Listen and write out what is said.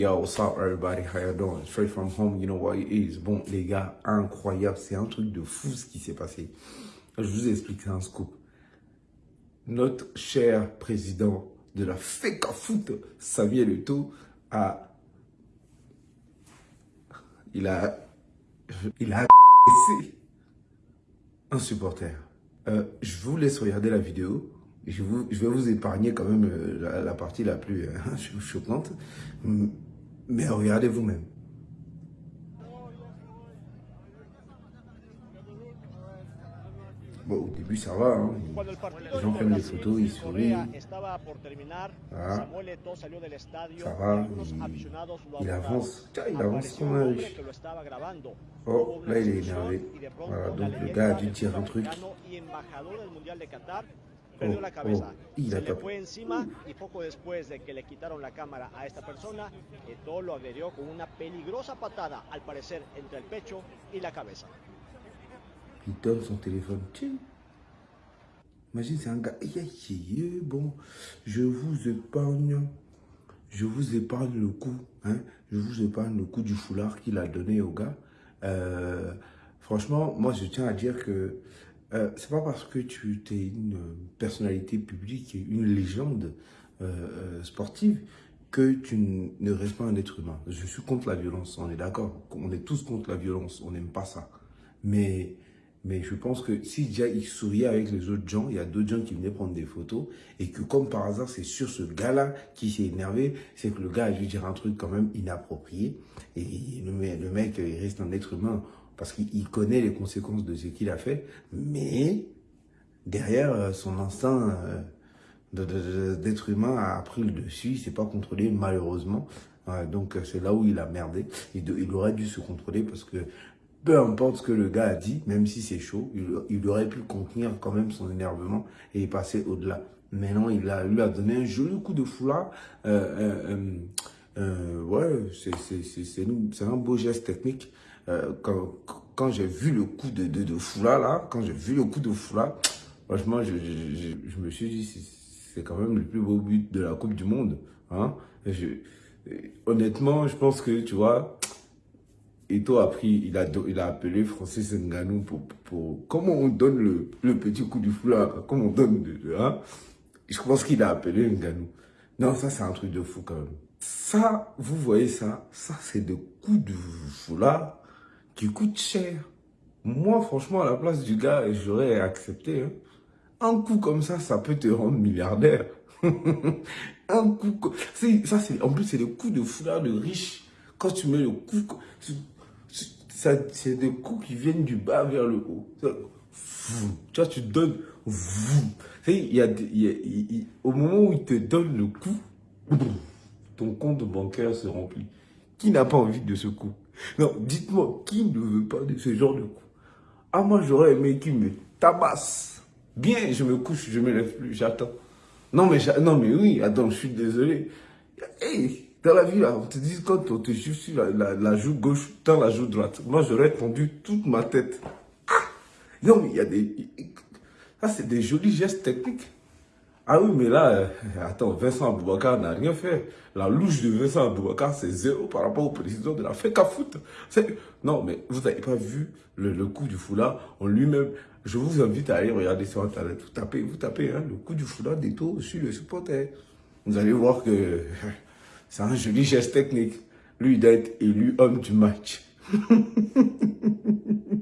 Yo, what's up everybody? How you doing? Straight from home, you know what it is? Bon, les gars, incroyable. C'est un truc de fou ce qui s'est passé. Je vous explique, c'est un scoop. Notre cher président de la FECA Foot, Samuel Eto'o, a... Il a... Il a... un supporter. Euh, je vous laisse regarder la vidéo je, vous, je, vais vous épargner quand même euh, la, partie la plus euh, choquante. Mais regardez vous-même. Bon, au début, ça va. Hein. Les gens prennent des photos, ils sourient. Voilà. Ça va. Il, il avance. Tiens, il avance comme. Oh, là, il est énervé. Voilà, donc le gars a dû tirer un truc. Perdió oh, la cabeza. Oh, se le fue encima y poco después de que le quitaron la cámara a esta persona, Eto lo agredió con una peligrosa patada, al parecer entre el pecho y la cabeza. Il donne son téléphone. Tiens. Imagine, c'est un gars. Bon, je vous épargne. Je vous épargne le coup. Hein? Je vous épargne le coup du foulard qu'il a donné au gars. Euh, franchement, moi, je tiens à dire que euh, c'est pas parce que tu es une personnalité publique, une légende euh, euh, sportive, que tu ne restes pas un être humain. Je suis contre la violence, on est d'accord. On est tous contre la violence, on n'aime pas ça. Mais, mais je pense que si déjà il souriait avec les autres gens, il y a d'autres gens qui venaient prendre des photos, et que comme par hasard, c'est sur ce gars-là qui s'est énervé, c'est que le gars a dû dire un truc quand même inapproprié, et le, mec, il reste un être humain parce qu'il connaît les conséquences de ce qu'il a fait, mais derrière, euh, son instinct euh, d'être humain a pris le dessus, il s'est pas contrôlé malheureusement, donc euh, c'est là où il a merdé, il, aurait dû se contrôler parce que peu importe ce que le gars a dit, même si c'est chaud, il, aurait pu contenir quand même son énervement et passer au-delà. Mais non, il a, lui a donné un joli coup de foulard. Euh, ouais, c'est un beau geste technique. Euh, quand, quand j'ai vu le coup de, de, de Foula, là, quand j'ai vu le coup de Foula, franchement, je, je, je, me suis dit, c'est quand même le plus beau but de la Coupe du Monde. Hein? Je, honnêtement, je pense que, tu vois, Eto a pris, il a, il a appelé Francis Nganou pour, pour, comment on donne le, le petit coup du foulard, comment on donne, hein? Je pense qu'il a appelé Nganou. Non, ça, c'est un truc de fou quand même. Ça, vous voyez ça, ça, c'est des coups de foulard qui coûte cher. Moi, franchement, à la place du gars, j'aurais accepté. Hein. Un coup comme ça, ça peut te rendre milliardaire. un coup ça c'est en plus c'est le coup de foulard de riche quand tu mets le coup c'est des coups qui viennent du bas vers le haut tu vois tu donnes il y a, au moment où il te donne le coup ton compte bancaire se remplit qui n'a pas envie de ce coup? Non, dites-moi, qui ne veut pas de ce genre de coup? Ah, moi, j'aurais aimé qu'il me tabasse. Bien, je me couche, je me lève plus, j'attends. Non, mais, non, mais oui, attends, je suis désolé. Hey, dans la vie, là, on te dit quand on te joue sur la, joue gauche, dans la joue droite. Moi, j'aurais tendu toute ma tête. Ah Non, mais il y a des... Ça, c'est des jolis gestes techniques. Ah oui, mais là, euh, attends, Vincent Aboubakar n'a rien fait. La louche de Vincent Aboubakar, c'est zéro par rapport au président de la FECA Foot. Non, mais vous n'avez pas vu le, coup du foulard en lui-même. Je vous invite à aller regarder sur Internet. Vous tapez, vous tapez hein, le coup du foulard d'Eto sur le supporter. Vous allez voir que C'est un joli geste technique. Lui, d'être élu homme du match.